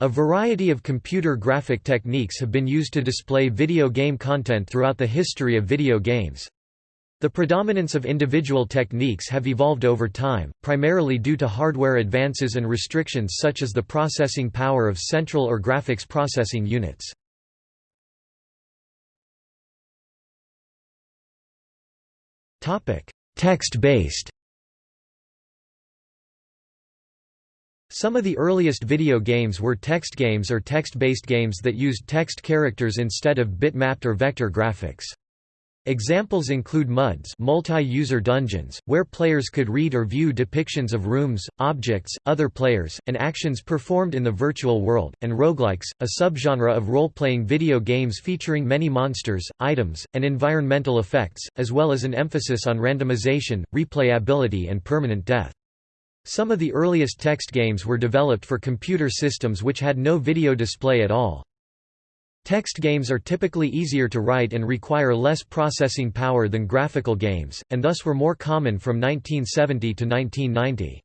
A variety of computer graphic techniques have been used to display video game content throughout the history of video games. The predominance of individual techniques have evolved over time, primarily due to hardware advances and restrictions such as the processing power of central or graphics processing units. Text-based Some of the earliest video games were text games or text-based games that used text characters instead of bitmapped or vector graphics. Examples include MUDs multi-user dungeons, where players could read or view depictions of rooms, objects, other players, and actions performed in the virtual world, and roguelikes, a subgenre of role-playing video games featuring many monsters, items, and environmental effects, as well as an emphasis on randomization, replayability and permanent death. Some of the earliest text games were developed for computer systems which had no video display at all. Text games are typically easier to write and require less processing power than graphical games, and thus were more common from 1970 to 1990.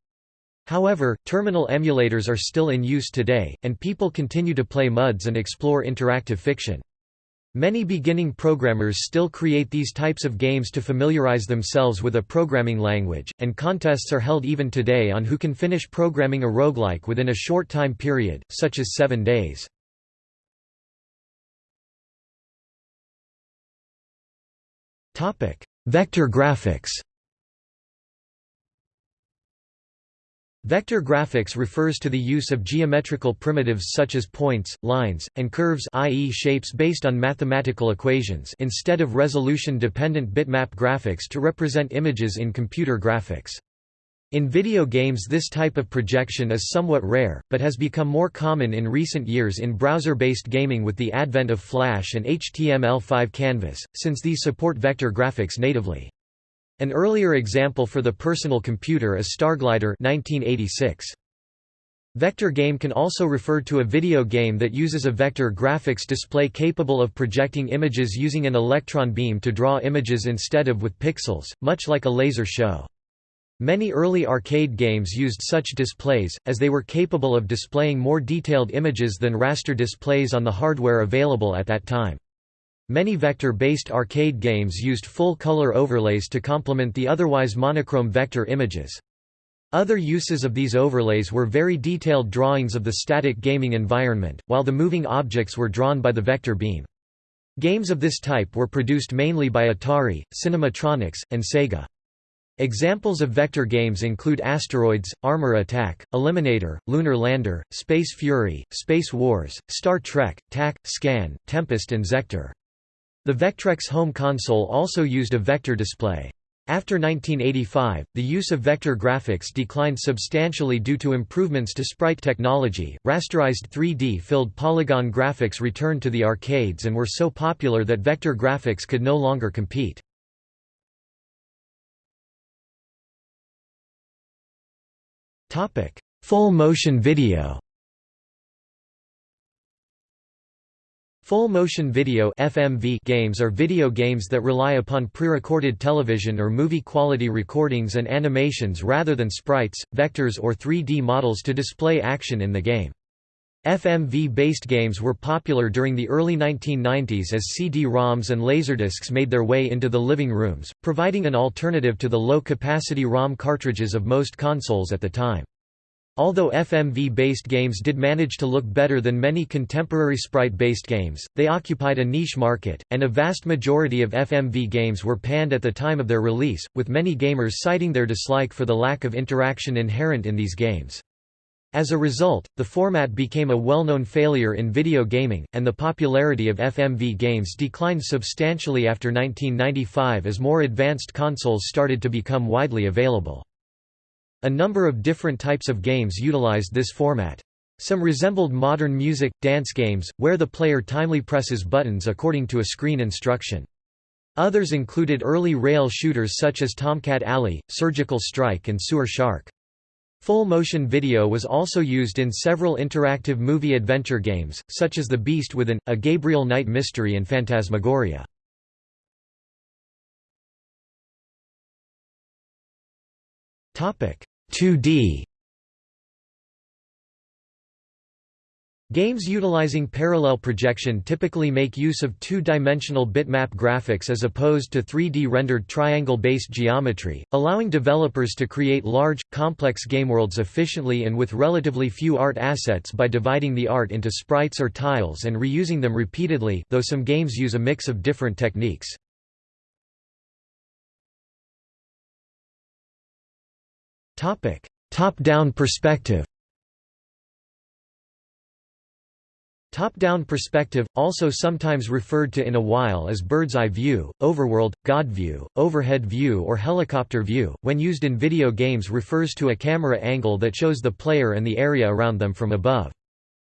However, terminal emulators are still in use today, and people continue to play MUDs and explore interactive fiction. Many beginning programmers still create these types of games to familiarize themselves with a programming language, and contests are held even today on who can finish programming a roguelike within a short time period, such as seven days. Vector graphics Vector graphics refers to the use of geometrical primitives such as points, lines, and curves i.e. shapes based on mathematical equations instead of resolution-dependent bitmap graphics to represent images in computer graphics. In video games this type of projection is somewhat rare, but has become more common in recent years in browser-based gaming with the advent of Flash and HTML5 Canvas, since these support vector graphics natively. An earlier example for the personal computer is Starglider 1986. Vector game can also refer to a video game that uses a vector graphics display capable of projecting images using an electron beam to draw images instead of with pixels, much like a laser show. Many early arcade games used such displays, as they were capable of displaying more detailed images than raster displays on the hardware available at that time. Many vector-based arcade games used full-color overlays to complement the otherwise monochrome vector images. Other uses of these overlays were very detailed drawings of the static gaming environment, while the moving objects were drawn by the vector beam. Games of this type were produced mainly by Atari, Cinematronics, and Sega. Examples of vector games include Asteroids, Armor Attack, Eliminator, Lunar Lander, Space Fury, Space Wars, Star Trek, TAC, Scan, Tempest and Zektor. The Vectrex home console also used a vector display. After 1985, the use of vector graphics declined substantially due to improvements to sprite technology. Rasterized 3D filled polygon graphics returned to the arcades and were so popular that vector graphics could no longer compete. Topic: Full motion video Full motion video FMV games are video games that rely upon pre-recorded television or movie quality recordings and animations rather than sprites, vectors or 3D models to display action in the game. FMV-based games were popular during the early 1990s as CD-ROMs and Laserdiscs made their way into the living rooms, providing an alternative to the low-capacity ROM cartridges of most consoles at the time. Although FMV-based games did manage to look better than many contemporary sprite-based games, they occupied a niche market, and a vast majority of FMV games were panned at the time of their release, with many gamers citing their dislike for the lack of interaction inherent in these games. As a result, the format became a well-known failure in video gaming, and the popularity of FMV games declined substantially after 1995 as more advanced consoles started to become widely available. A number of different types of games utilized this format. Some resembled modern music, dance games, where the player timely presses buttons according to a screen instruction. Others included early rail shooters such as Tomcat Alley, Surgical Strike and Sewer Shark. Full motion video was also used in several interactive movie adventure games, such as The Beast Within, A Gabriel Knight Mystery and Phantasmagoria. Topic 2D Games utilizing parallel projection typically make use of two-dimensional bitmap graphics as opposed to 3D rendered triangle-based geometry, allowing developers to create large, complex gameworlds efficiently and with relatively few art assets by dividing the art into sprites or tiles and reusing them repeatedly though some games use a mix of different techniques. Top-down perspective Top-down perspective, also sometimes referred to in a while as bird's-eye view, overworld, god view, overhead view or helicopter view, when used in video games refers to a camera angle that shows the player and the area around them from above.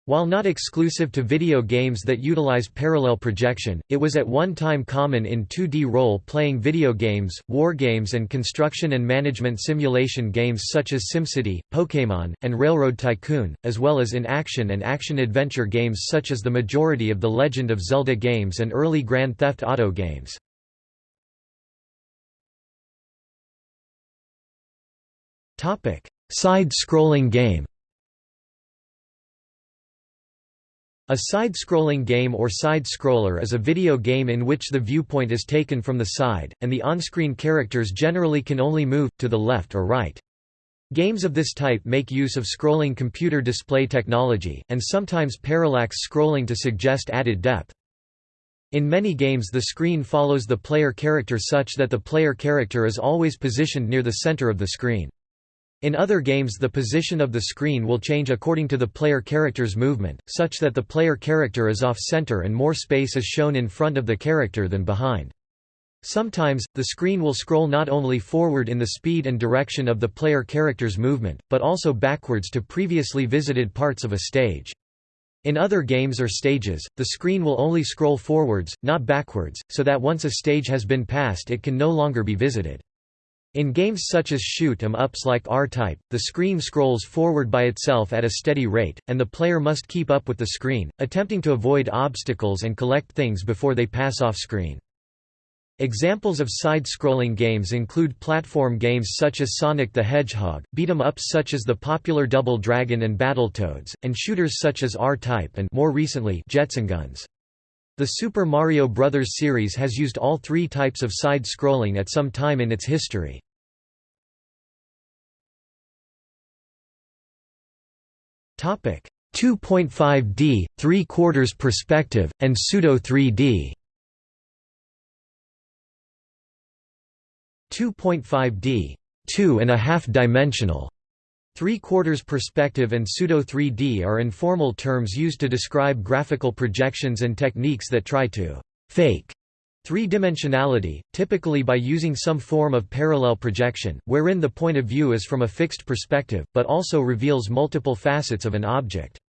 While not exclusive to video games that utilize parallel projection, it was at one time common in 2D role-playing video games, wargames and construction and management simulation games such as SimCity, Pokémon, and Railroad Tycoon, as well as in action and action-adventure games such as the majority of the Legend of Zelda games and early Grand Theft Auto games. Side-scrolling game A side-scrolling game or side-scroller is a video game in which the viewpoint is taken from the side, and the on-screen characters generally can only move, to the left or right. Games of this type make use of scrolling computer display technology, and sometimes parallax scrolling to suggest added depth. In many games the screen follows the player character such that the player character is always positioned near the center of the screen. In other games the position of the screen will change according to the player character's movement, such that the player character is off-center and more space is shown in front of the character than behind. Sometimes, the screen will scroll not only forward in the speed and direction of the player character's movement, but also backwards to previously visited parts of a stage. In other games or stages, the screen will only scroll forwards, not backwards, so that once a stage has been passed it can no longer be visited. In games such as shoot 'em ups like R-Type, the screen scrolls forward by itself at a steady rate, and the player must keep up with the screen, attempting to avoid obstacles and collect things before they pass off screen. Examples of side-scrolling games include platform games such as Sonic the Hedgehog, beat-em-ups such as the popular Double Dragon and Battletoads, and shooters such as R-Type and more recently Guns. The Super Mario Bros. series has used all three types of side-scrolling at some time in its history. Topic 2.5D, 3 quarters perspective, and pseudo 3D. 2.5D, two and a half dimensional Three-quarters perspective and pseudo-3D are informal terms used to describe graphical projections and techniques that try to «fake» three-dimensionality, typically by using some form of parallel projection, wherein the point of view is from a fixed perspective, but also reveals multiple facets of an object.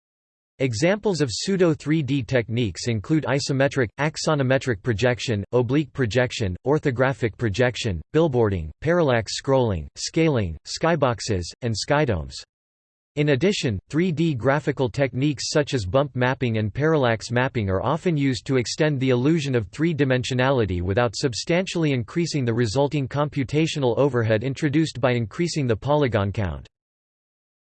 Examples of pseudo-3D techniques include isometric, axonometric projection, oblique projection, orthographic projection, billboarding, parallax scrolling, scaling, skyboxes, and skydomes. In addition, 3D graphical techniques such as bump mapping and parallax mapping are often used to extend the illusion of three-dimensionality without substantially increasing the resulting computational overhead introduced by increasing the polygon count.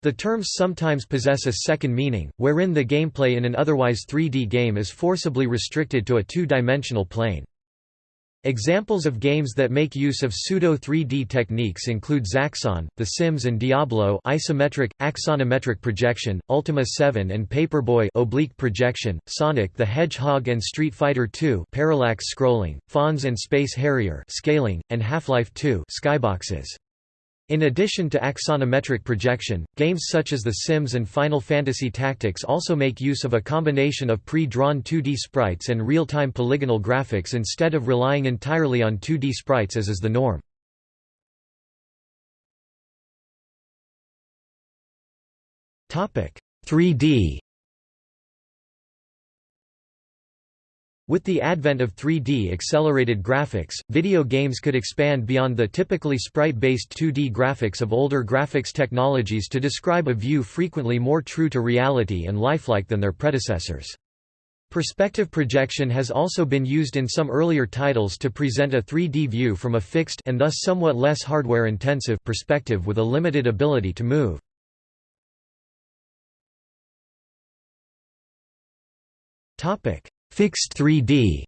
The terms sometimes possess a second meaning, wherein the gameplay in an otherwise 3D game is forcibly restricted to a two-dimensional plane. Examples of games that make use of pseudo-3D techniques include Zaxxon, The Sims and Diablo isometric, axonometric projection, Ultima 7 and Paperboy oblique projection, Sonic the Hedgehog and Street Fighter II parallax scrolling, Fonz and Space Harrier scaling, and Half-Life 2 skyboxes. In addition to axonometric projection, games such as The Sims and Final Fantasy Tactics also make use of a combination of pre-drawn 2D sprites and real-time polygonal graphics instead of relying entirely on 2D sprites as is the norm. Topic: 3D With the advent of 3D accelerated graphics, video games could expand beyond the typically sprite-based 2D graphics of older graphics technologies to describe a view frequently more true to reality and lifelike than their predecessors. Perspective projection has also been used in some earlier titles to present a 3D view from a fixed and thus somewhat less hardware-intensive perspective with a limited ability to move. Fixed 3D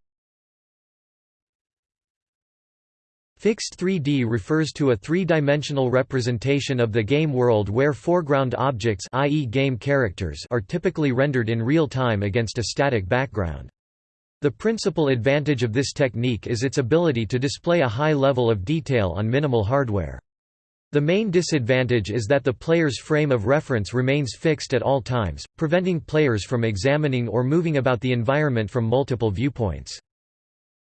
Fixed 3D refers to a three-dimensional representation of the game world where foreground objects i.e. game characters are typically rendered in real time against a static background. The principal advantage of this technique is its ability to display a high level of detail on minimal hardware. The main disadvantage is that the player's frame of reference remains fixed at all times, preventing players from examining or moving about the environment from multiple viewpoints.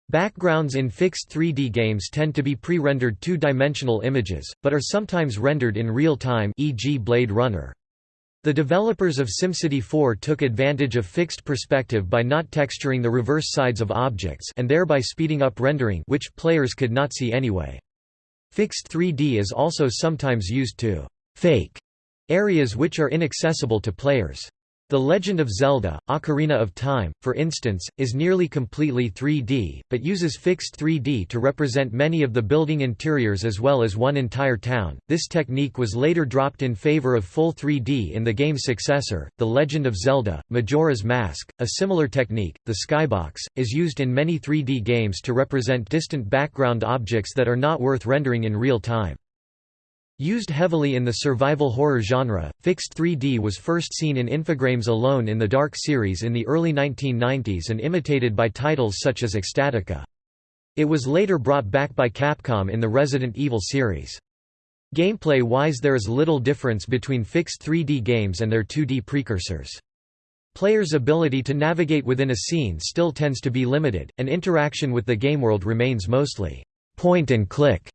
Backgrounds in fixed 3D games tend to be pre-rendered two-dimensional images, but are sometimes rendered in real time e.g. Blade Runner. The developers of SimCity 4 took advantage of fixed perspective by not texturing the reverse sides of objects and thereby speeding up rendering which players could not see anyway. Fixed 3D is also sometimes used to «fake» areas which are inaccessible to players. The Legend of Zelda, Ocarina of Time, for instance, is nearly completely 3D, but uses fixed 3D to represent many of the building interiors as well as one entire town. This technique was later dropped in favor of full 3D in the game's successor, The Legend of Zelda, Majora's Mask. A similar technique, the skybox, is used in many 3D games to represent distant background objects that are not worth rendering in real time. Used heavily in the survival horror genre, fixed 3D was first seen in Infogrames Alone in the Dark series in the early 1990s and imitated by titles such as Ecstatica. It was later brought back by Capcom in the Resident Evil series. Gameplay-wise there is little difference between fixed 3D games and their 2D precursors. Players' ability to navigate within a scene still tends to be limited, and interaction with the gameworld remains mostly point and click.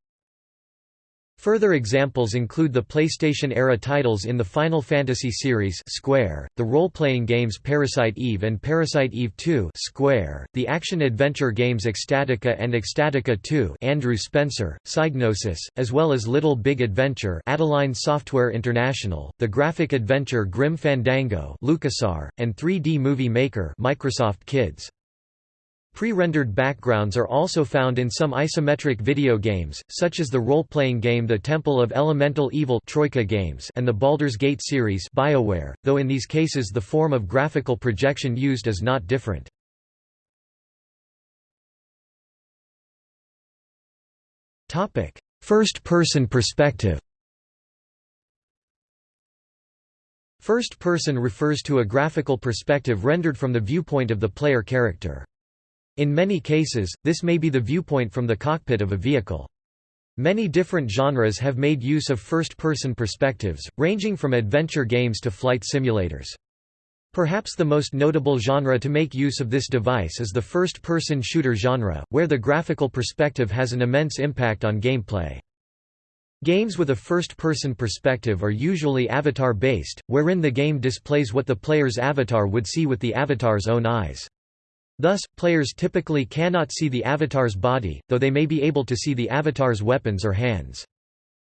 Further examples include the PlayStation-era titles in the Final Fantasy series Square, the role-playing games Parasite Eve and Parasite Eve 2 Square, the action-adventure games Ecstatica and Ecstatica 2 Andrew Spencer, Psygnosis, as well as Little Big Adventure Adeline Software International, the graphic adventure Grim Fandango LucasArts, and 3D Movie Maker Microsoft Kids. Pre-rendered backgrounds are also found in some isometric video games, such as the role-playing game The Temple of Elemental Evil Troika games and the Baldur's Gate series BioWare, though in these cases the form of graphical projection used is not different. First-person perspective First person refers to a graphical perspective rendered from the viewpoint of the player character. In many cases, this may be the viewpoint from the cockpit of a vehicle. Many different genres have made use of first-person perspectives, ranging from adventure games to flight simulators. Perhaps the most notable genre to make use of this device is the first-person shooter genre, where the graphical perspective has an immense impact on gameplay. Games with a first-person perspective are usually avatar-based, wherein the game displays what the player's avatar would see with the avatar's own eyes. Thus, players typically cannot see the avatar's body, though they may be able to see the avatar's weapons or hands.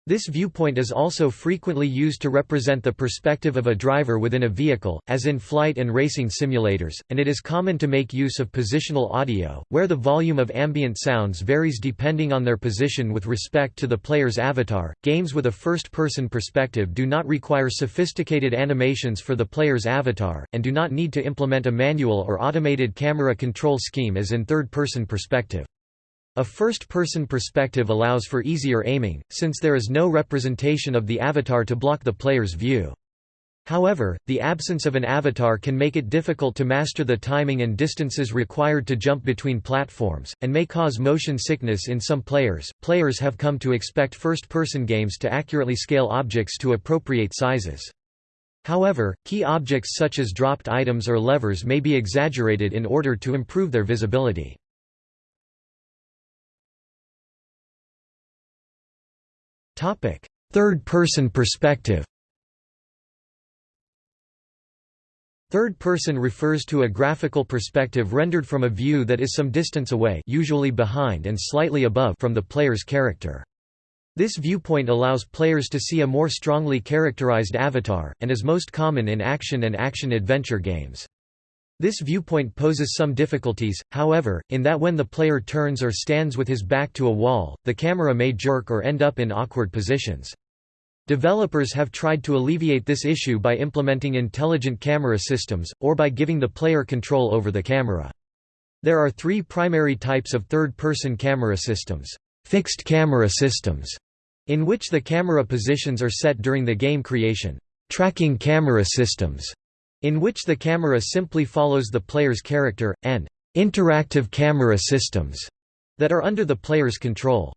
This viewpoint is also frequently used to represent the perspective of a driver within a vehicle, as in flight and racing simulators, and it is common to make use of positional audio, where the volume of ambient sounds varies depending on their position with respect to the player's avatar. Games with a first person perspective do not require sophisticated animations for the player's avatar, and do not need to implement a manual or automated camera control scheme as in third person perspective. A first-person perspective allows for easier aiming, since there is no representation of the avatar to block the player's view. However, the absence of an avatar can make it difficult to master the timing and distances required to jump between platforms, and may cause motion sickness in some players. Players have come to expect first person games to accurately scale objects to appropriate sizes. However, key objects such as dropped items or levers may be exaggerated in order to improve their visibility. Third-person perspective Third person refers to a graphical perspective rendered from a view that is some distance away usually behind and slightly above from the player's character. This viewpoint allows players to see a more strongly characterized avatar, and is most common in action and action-adventure games. This viewpoint poses some difficulties, however, in that when the player turns or stands with his back to a wall, the camera may jerk or end up in awkward positions. Developers have tried to alleviate this issue by implementing intelligent camera systems, or by giving the player control over the camera. There are three primary types of third-person camera systems. Fixed camera systems, in which the camera positions are set during the game creation. Tracking camera systems, in which the camera simply follows the player's character, and interactive camera systems, that are under the player's control.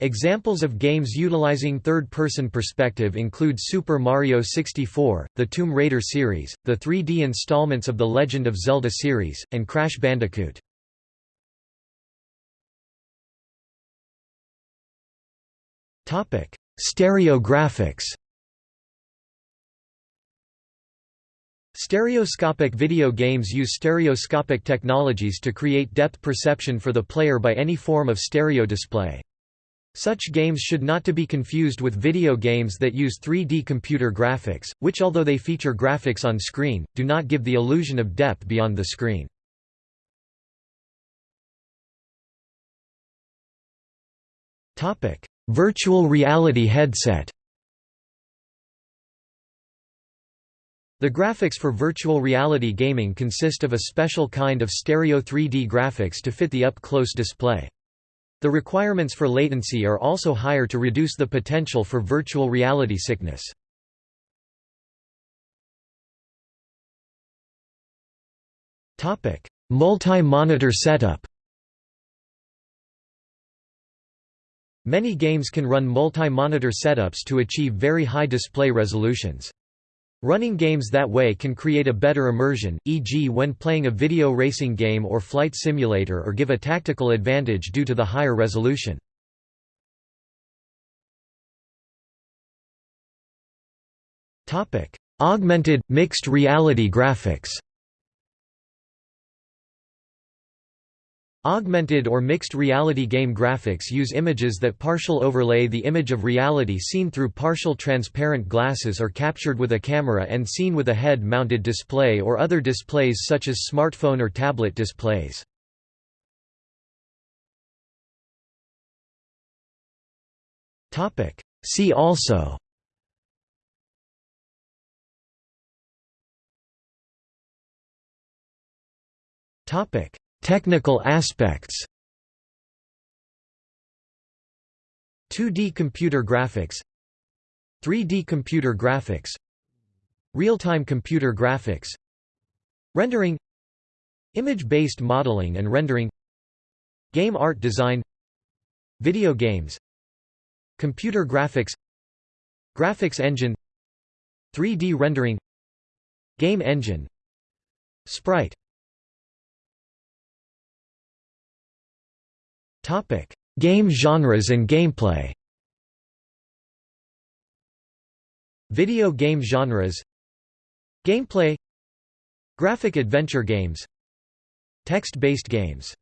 Examples of games utilizing third-person perspective include Super Mario 64, the Tomb Raider series, the 3D installments of the Legend of Zelda series, and Crash Bandicoot. Stereo graphics Stereoscopic video games use stereoscopic technologies to create depth perception for the player by any form of stereo display. Such games should not to be confused with video games that use 3D computer graphics, which although they feature graphics on screen, do not give the illusion of depth beyond the screen. Virtual reality headset The graphics for virtual reality gaming consist of a special kind of stereo 3D graphics to fit the up-close display. The requirements for latency are also higher to reduce the potential for virtual reality sickness. Multi-monitor setup Many games can run multi-monitor setups to achieve very high display resolutions. Running games that way can create a better immersion, e.g. when playing a video racing game or flight simulator or give a tactical advantage due to the higher resolution. Augmented, mixed reality graphics Augmented or mixed reality game graphics use images that partial overlay the image of reality seen through partial transparent glasses or captured with a camera and seen with a head-mounted display or other displays such as smartphone or tablet displays. See also Topic Technical aspects. 2D computer graphics. 3D computer graphics. Real-time computer graphics. Rendering. Image-based modeling and rendering. Game art design. Video games. Computer graphics. Graphics engine. 3D rendering. Game engine. Sprite Topic: Game genres and gameplay. Video game genres. Gameplay. Graphic adventure games. Text-based games